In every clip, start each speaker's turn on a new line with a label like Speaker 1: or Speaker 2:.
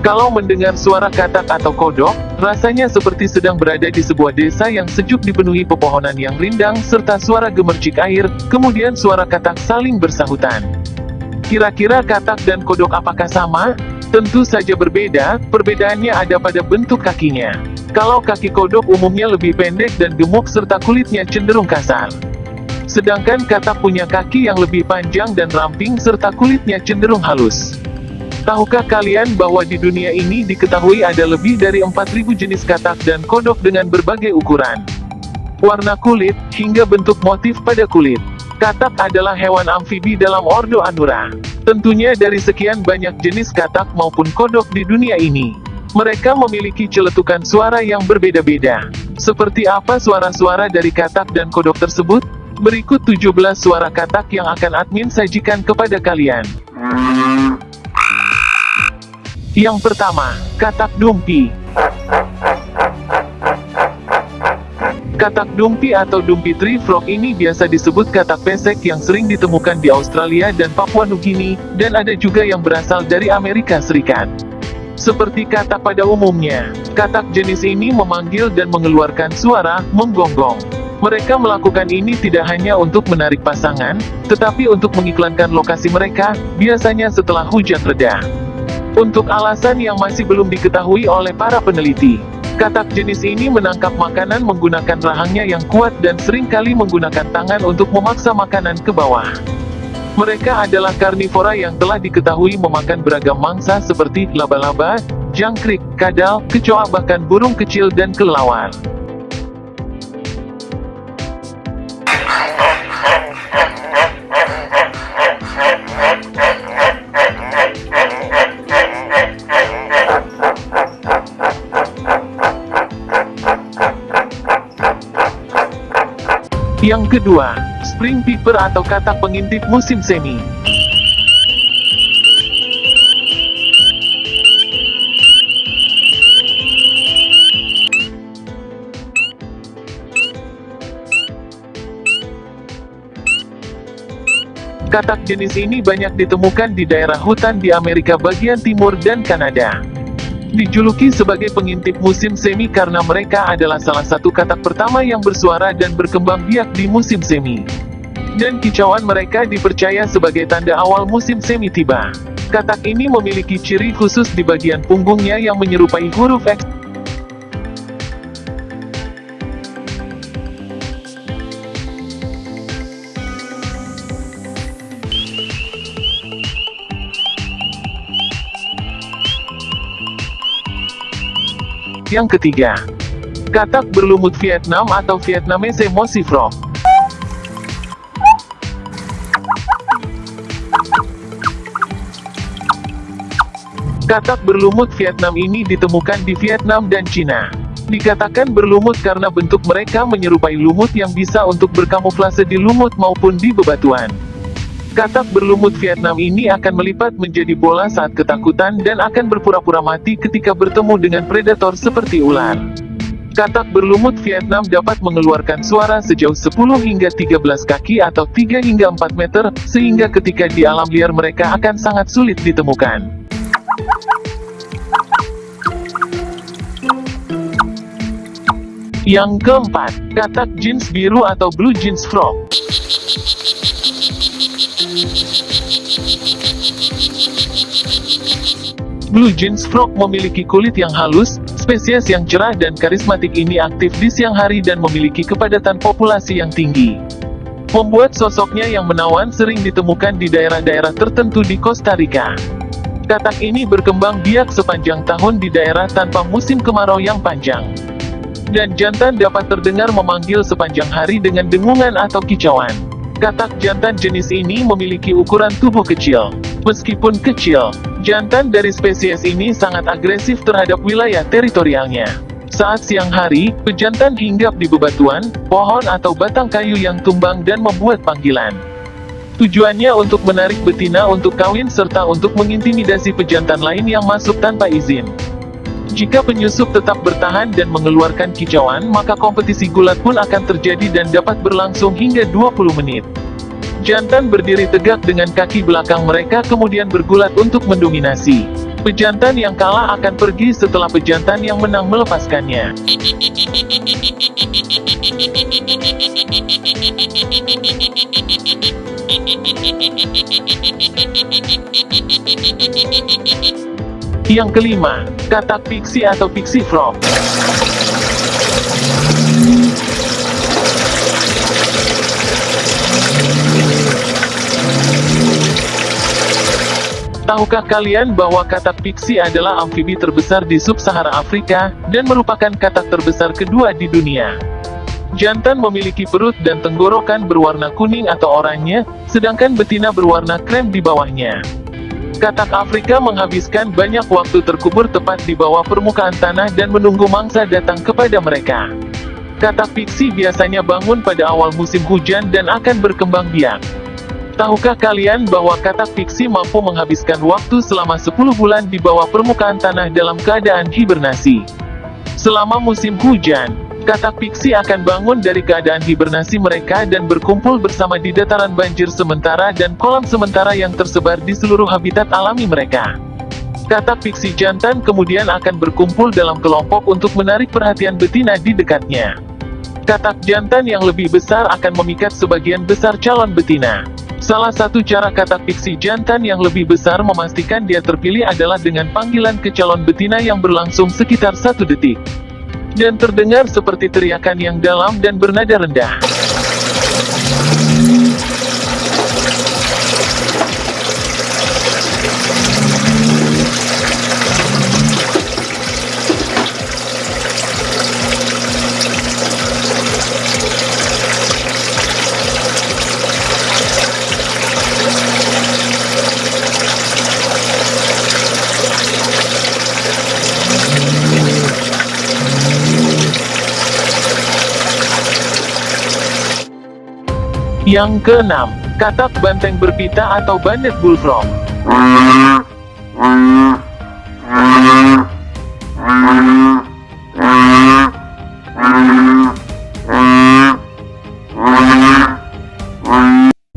Speaker 1: Kalau mendengar suara katak atau kodok, rasanya seperti sedang berada di sebuah desa yang sejuk dipenuhi pepohonan yang rindang serta suara gemercik air, kemudian suara katak saling bersahutan. Kira-kira katak dan kodok apakah sama? Tentu saja berbeda, perbedaannya ada pada bentuk kakinya. Kalau kaki kodok umumnya lebih pendek dan gemuk serta kulitnya cenderung kasar. Sedangkan katak punya kaki yang lebih panjang dan ramping serta kulitnya cenderung halus. Tahukah kalian bahwa di dunia ini diketahui ada lebih dari 4000 jenis katak dan kodok dengan berbagai ukuran, warna kulit, hingga bentuk motif pada kulit. Katak adalah hewan amfibi dalam ordo Anura. Tentunya dari sekian banyak jenis katak maupun kodok di dunia ini. Mereka memiliki celetukan suara yang berbeda-beda. Seperti apa suara-suara dari katak dan kodok tersebut? Berikut 17 suara katak yang akan admin sajikan kepada kalian. Yang pertama, katak dumpi. Katak dumpi atau dumpi tree frog ini biasa disebut katak pesek yang sering ditemukan di Australia dan Papua Nugini, dan ada juga yang berasal dari Amerika Serikat. Seperti katak pada umumnya, katak jenis ini memanggil dan mengeluarkan suara, menggonggong. Mereka melakukan ini tidak hanya untuk menarik pasangan, tetapi untuk mengiklankan lokasi mereka, biasanya setelah hujan reda. Untuk alasan yang masih belum diketahui oleh para peneliti, katak jenis ini menangkap makanan menggunakan rahangnya yang kuat dan sering kali menggunakan tangan untuk memaksa makanan ke bawah. Mereka adalah karnivora yang telah diketahui memakan beragam mangsa seperti laba-laba, jangkrik, kadal, kecoa bahkan burung kecil dan kelelawar. Yang kedua, Spring Peeper atau katak pengintip musim semi. Katak jenis ini banyak ditemukan di daerah hutan di Amerika bagian timur dan Kanada. Dijuluki sebagai pengintip musim semi karena mereka adalah salah satu katak pertama yang bersuara dan berkembang biak di musim semi. Dan kicauan mereka dipercaya sebagai tanda awal musim semi tiba. Katak ini memiliki ciri khusus di bagian punggungnya yang menyerupai huruf X. Yang ketiga, katak berlumut Vietnam atau Vietnamese Mossy Frog. Katak berlumut Vietnam ini ditemukan di Vietnam dan Cina. Dikatakan berlumut karena bentuk mereka menyerupai lumut yang bisa untuk berkamuflase di lumut maupun di bebatuan. Katak berlumut Vietnam ini akan melipat menjadi bola saat ketakutan dan akan berpura-pura mati ketika bertemu dengan predator seperti ular. Katak berlumut Vietnam dapat mengeluarkan suara sejauh 10 hingga 13 kaki atau 3 hingga 4 meter, sehingga ketika di alam liar mereka akan sangat sulit ditemukan. Yang keempat, katak jeans biru atau blue jeans frog. Blue Jeans Frog memiliki kulit yang halus, spesies yang cerah dan karismatik ini aktif di siang hari dan memiliki kepadatan populasi yang tinggi. Membuat sosoknya yang menawan sering ditemukan di daerah-daerah tertentu di Costa Rica. Katak ini berkembang biak sepanjang tahun di daerah tanpa musim kemarau yang panjang. Dan jantan dapat terdengar memanggil sepanjang hari dengan dengungan atau kicauan. Katak jantan jenis ini memiliki ukuran tubuh kecil. Meskipun kecil, Jantan dari spesies ini sangat agresif terhadap wilayah teritorialnya. Saat siang hari, pejantan hinggap di bebatuan, pohon atau batang kayu yang tumbang dan membuat panggilan. Tujuannya untuk menarik betina untuk kawin serta untuk mengintimidasi pejantan lain yang masuk tanpa izin. Jika penyusup tetap bertahan dan mengeluarkan kicauan maka kompetisi gulat pun akan terjadi dan dapat berlangsung hingga 20 menit. Jantan berdiri tegak dengan kaki belakang mereka kemudian bergulat untuk mendominasi. Pejantan yang kalah akan pergi setelah pejantan yang menang melepaskannya. Yang kelima, katak pixie atau pixie frog. Tahukah kalian bahwa katak pixie adalah amfibi terbesar di sub-Sahara Afrika, dan merupakan katak terbesar kedua di dunia? Jantan memiliki perut dan tenggorokan berwarna kuning atau oranye, sedangkan betina berwarna krem di bawahnya. Katak Afrika menghabiskan banyak waktu terkubur tepat di bawah permukaan tanah dan menunggu mangsa datang kepada mereka. Katak pixie biasanya bangun pada awal musim hujan dan akan berkembang biak. Tahukah kalian bahwa katak pixie mampu menghabiskan waktu selama 10 bulan di bawah permukaan tanah dalam keadaan hibernasi? Selama musim hujan, katak pixie akan bangun dari keadaan hibernasi mereka dan berkumpul bersama di dataran banjir sementara dan kolam sementara yang tersebar di seluruh habitat alami mereka. Katak pixie jantan kemudian akan berkumpul dalam kelompok untuk menarik perhatian betina di dekatnya. Katak jantan yang lebih besar akan memikat sebagian besar calon betina. Salah satu cara katak piksi jantan yang lebih besar memastikan dia terpilih adalah dengan panggilan ke calon betina yang berlangsung sekitar satu detik. Dan terdengar seperti teriakan yang dalam dan bernada rendah. Yang keenam, katak banteng berpita atau banded bullfrog.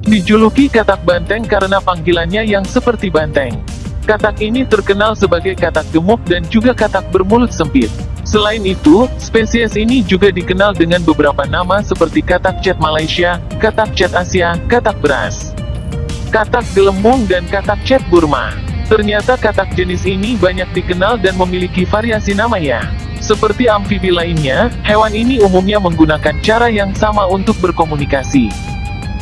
Speaker 1: Dijuluki katak banteng karena panggilannya yang seperti banteng. Katak ini terkenal sebagai katak gemuk dan juga katak bermulut sempit. Selain itu, spesies ini juga dikenal dengan beberapa nama seperti katak cat Malaysia, katak cat Asia, katak beras, katak gelembung dan katak cat Burma. Ternyata katak jenis ini banyak dikenal dan memiliki variasi nama ya. Seperti amfibi lainnya, hewan ini umumnya menggunakan cara yang sama untuk berkomunikasi.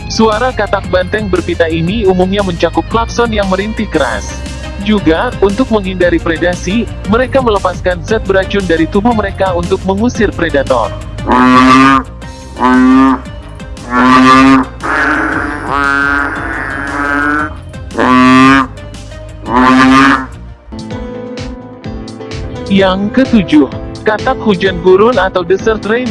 Speaker 1: Suara katak banteng berpita ini umumnya mencakup klakson yang merintih keras. Juga, untuk menghindari predasi, mereka melepaskan zat beracun dari tubuh mereka untuk mengusir predator. Yang ketujuh, katak hujan gurun atau desert rain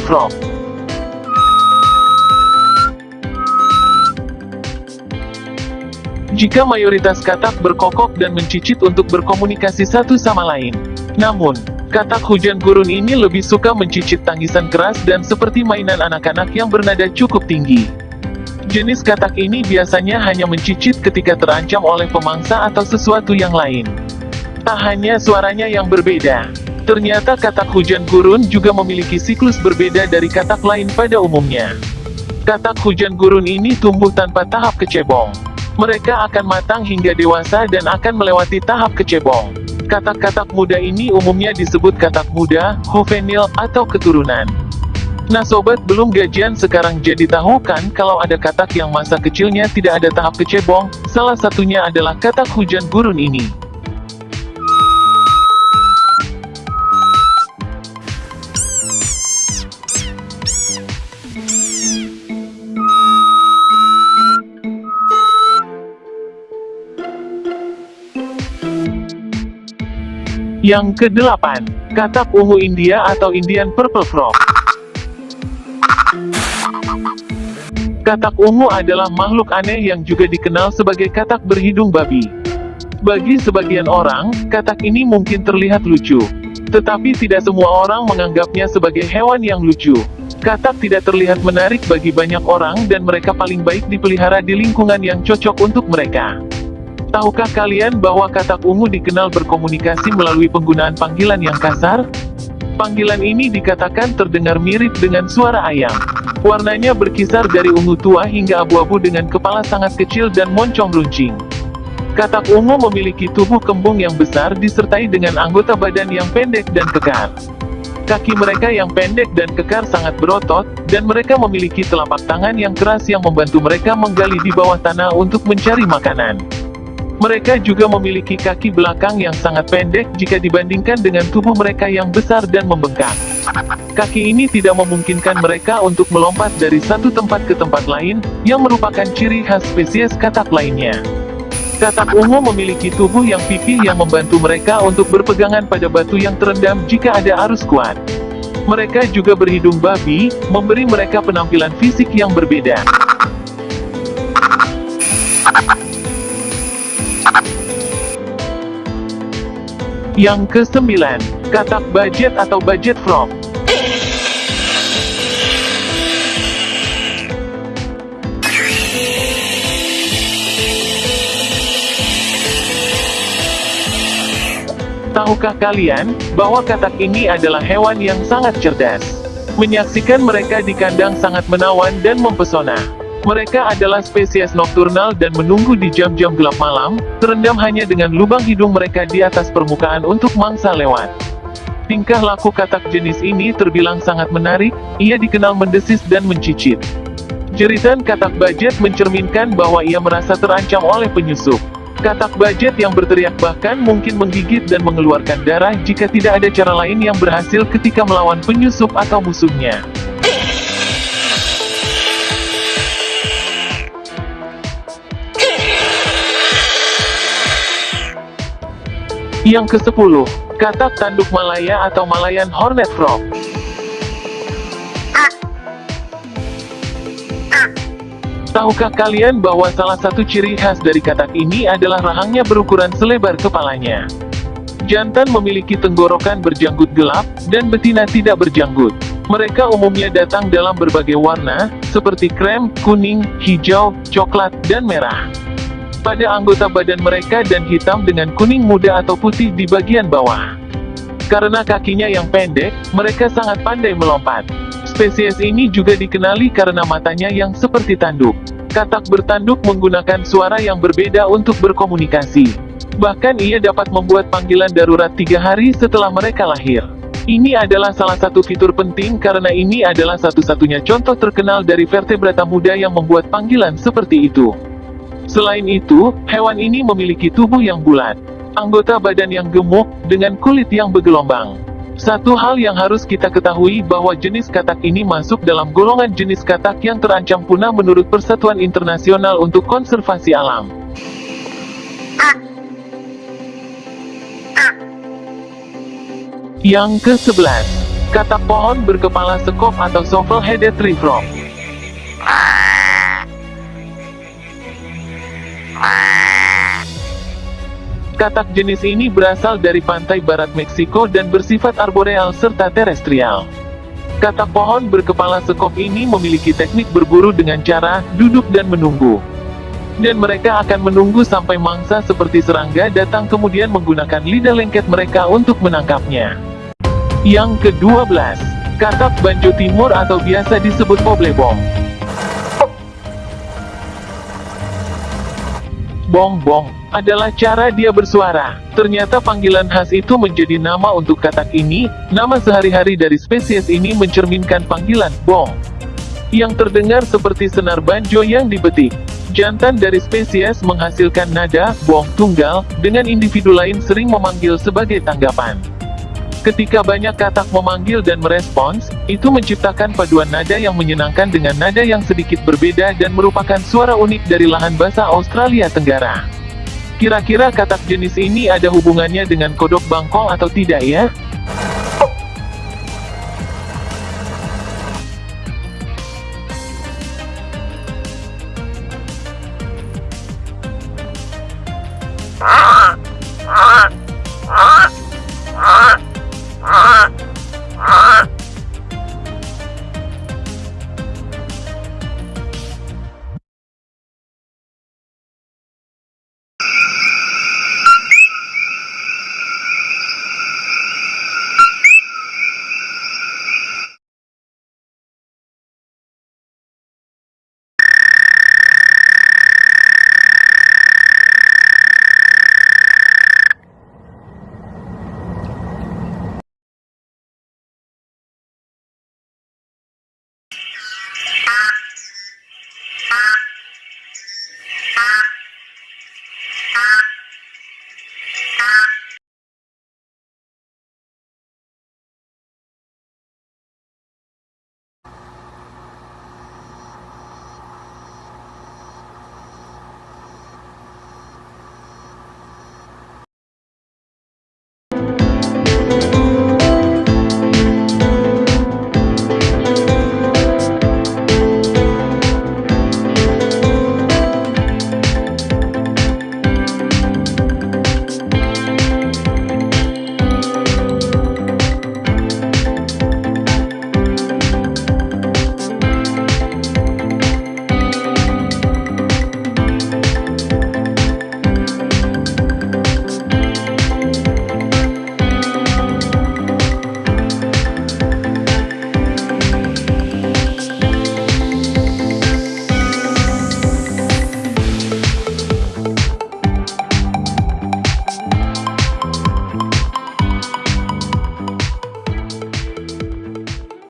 Speaker 1: jika mayoritas katak berkokok dan mencicit untuk berkomunikasi satu sama lain. Namun, katak hujan gurun ini lebih suka mencicit tangisan keras dan seperti mainan anak-anak yang bernada cukup tinggi. Jenis katak ini biasanya hanya mencicit ketika terancam oleh pemangsa atau sesuatu yang lain. Tak hanya suaranya yang berbeda, ternyata katak hujan gurun juga memiliki siklus berbeda dari katak lain pada umumnya. Katak hujan gurun ini tumbuh tanpa tahap kecebong. Mereka akan matang hingga dewasa dan akan melewati tahap kecebong. Katak-katak muda ini umumnya disebut katak muda, juvenil, atau keturunan. Nah sobat belum gajian sekarang jadi tahu kan kalau ada katak yang masa kecilnya tidak ada tahap kecebong, salah satunya adalah katak hujan gurun ini. Yang kedelapan, katak ungu India atau Indian Purple Frog. Katak ungu adalah makhluk aneh yang juga dikenal sebagai katak berhidung babi. Bagi sebagian orang, katak ini mungkin terlihat lucu. Tetapi tidak semua orang menganggapnya sebagai hewan yang lucu. Katak tidak terlihat menarik bagi banyak orang dan mereka paling baik dipelihara di lingkungan yang cocok untuk mereka. Tahukah kalian bahwa katak ungu dikenal berkomunikasi melalui penggunaan panggilan yang kasar? Panggilan ini dikatakan terdengar mirip dengan suara ayam. Warnanya berkisar dari ungu tua hingga abu-abu dengan kepala sangat kecil dan moncong runcing. Katak ungu memiliki tubuh kembung yang besar disertai dengan anggota badan yang pendek dan kekar. Kaki mereka yang pendek dan kekar sangat berotot, dan mereka memiliki telapak tangan yang keras yang membantu mereka menggali di bawah tanah untuk mencari makanan. Mereka juga memiliki kaki belakang yang sangat pendek jika dibandingkan dengan tubuh mereka yang besar dan membengkak. Kaki ini tidak memungkinkan mereka untuk melompat dari satu tempat ke tempat lain, yang merupakan ciri khas spesies katak lainnya. Katak ungu memiliki tubuh yang pipih yang membantu mereka untuk berpegangan pada batu yang terendam jika ada arus kuat. Mereka juga berhidung babi, memberi mereka penampilan fisik yang berbeda. Yang kesembilan, katak budget atau budget frog. Tahukah kalian, bahwa katak ini adalah hewan yang sangat cerdas? Menyaksikan mereka di kandang sangat menawan dan mempesona. Mereka adalah spesies nokturnal dan menunggu di jam-jam gelap malam, terendam hanya dengan lubang hidung mereka di atas permukaan untuk mangsa lewat. Tingkah laku katak jenis ini terbilang sangat menarik, ia dikenal mendesis dan mencicit. Jeritan katak budget mencerminkan bahwa ia merasa terancam oleh penyusup. Katak budget yang berteriak bahkan mungkin menggigit dan mengeluarkan darah jika tidak ada cara lain yang berhasil ketika melawan penyusup atau musuhnya. Yang ke-10, katak tanduk Malaya atau Malayan Hornet Frog. Tahukah kalian bahwa salah satu ciri khas dari katak ini adalah rahangnya berukuran selebar kepalanya? Jantan memiliki tenggorokan berjanggut gelap, dan betina tidak berjanggut. Mereka umumnya datang dalam berbagai warna, seperti krem, kuning, hijau, coklat, dan merah. Pada anggota badan mereka dan hitam dengan kuning muda atau putih di bagian bawah. Karena kakinya yang pendek, mereka sangat pandai melompat. Spesies ini juga dikenali karena matanya yang seperti tanduk. Katak bertanduk menggunakan suara yang berbeda untuk berkomunikasi. Bahkan ia dapat membuat panggilan darurat tiga hari setelah mereka lahir. Ini adalah salah satu fitur penting karena ini adalah satu-satunya contoh terkenal dari vertebrata muda yang membuat panggilan seperti itu. Selain itu, hewan ini memiliki tubuh yang bulat, anggota badan yang gemuk, dengan kulit yang bergelombang. Satu hal yang harus kita ketahui bahwa jenis katak ini masuk dalam golongan jenis katak yang terancam punah menurut Persatuan Internasional untuk Konservasi Alam. Yang ke-11. Katak pohon berkepala sekop atau shovel-headed tree frog. Katak jenis ini berasal dari pantai barat Meksiko dan bersifat arboreal serta terestrial. Katak pohon berkepala sekop ini memiliki teknik berburu dengan cara duduk dan menunggu. Dan mereka akan menunggu sampai mangsa seperti serangga datang kemudian menggunakan lidah lengket mereka untuk menangkapnya. Yang ke-12, katak banjo timur atau biasa disebut poblebong. Bong-bong adalah cara dia bersuara. Ternyata panggilan khas itu menjadi nama untuk katak ini, nama sehari-hari dari spesies ini mencerminkan panggilan bong. Yang terdengar seperti senar banjo yang dibetik. Jantan dari spesies menghasilkan nada, bong tunggal, dengan individu lain sering memanggil sebagai tanggapan. Ketika banyak katak memanggil dan merespons, itu menciptakan paduan nada yang menyenangkan dengan nada yang sedikit berbeda dan merupakan suara unik dari lahan bahasa Australia Tenggara. Kira-kira katak jenis ini ada hubungannya dengan kodok bangkong atau tidak ya?